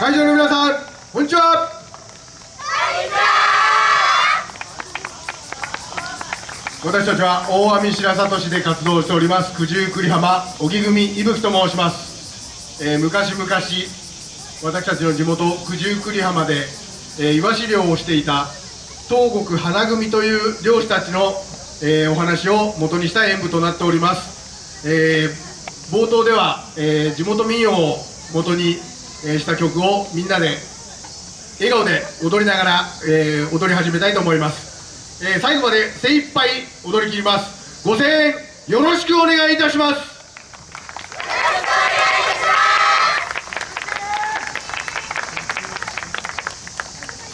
会場の皆さんこんにちは。私たちは大網白里市で活動しております九十九里浜荻組伊吹と申します、えー、昔々私たちの地元九十九里浜で、えー、イワシ漁をしていた東国花組という漁師たちの、えー、お話を元にした演舞となっております、えー、冒頭では、えー、地元民謡を元に、えー、した曲をみんなで笑顔で踊りながら、えー、踊り始めたいと思います、えー、最後まで精一杯踊り切ります。ご声援よろしくお願いいたします。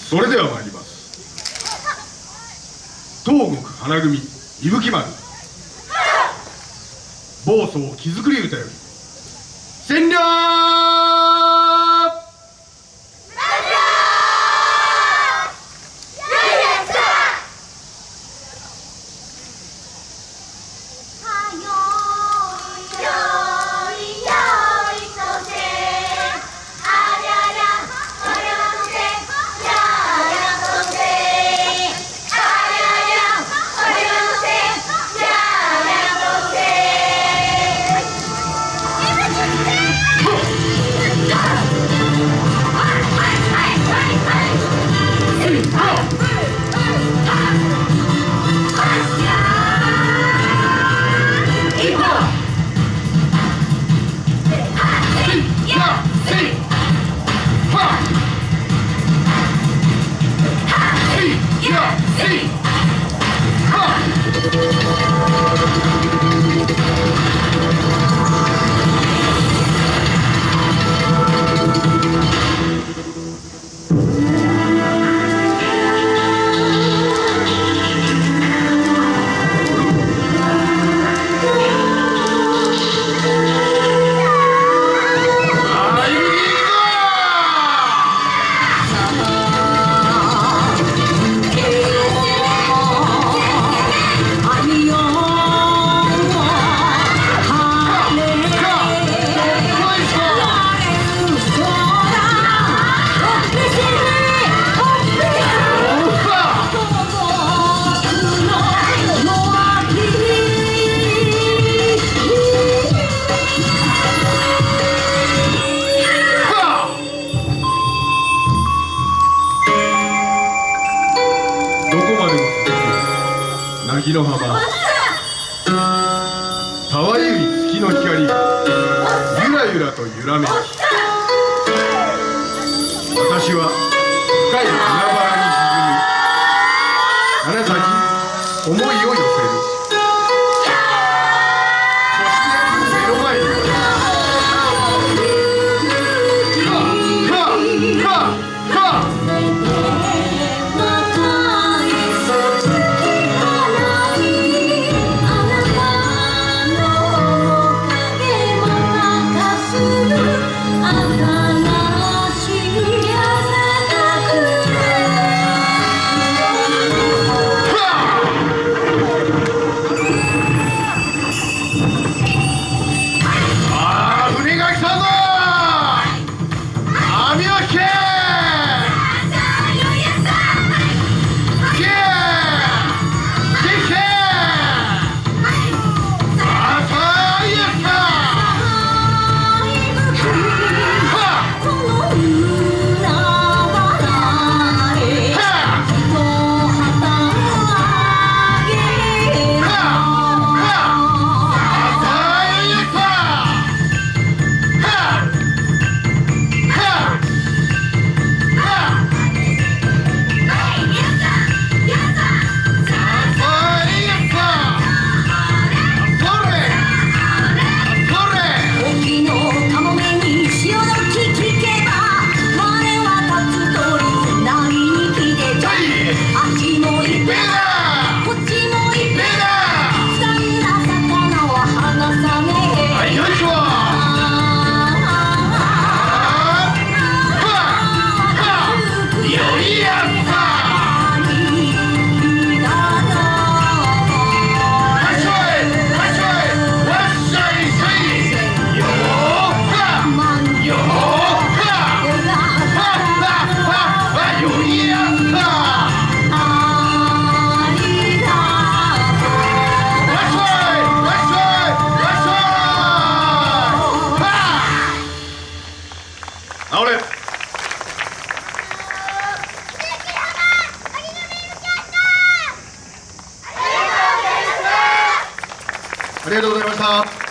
それでは参ります。東国花組伊吹丸。暴走木造り歌より。占領 Hey! の浜たわゆい月の光。ゆらゆらと揺らめき。私は深い海原に沈みあなたに思いを寄ありがとうございました。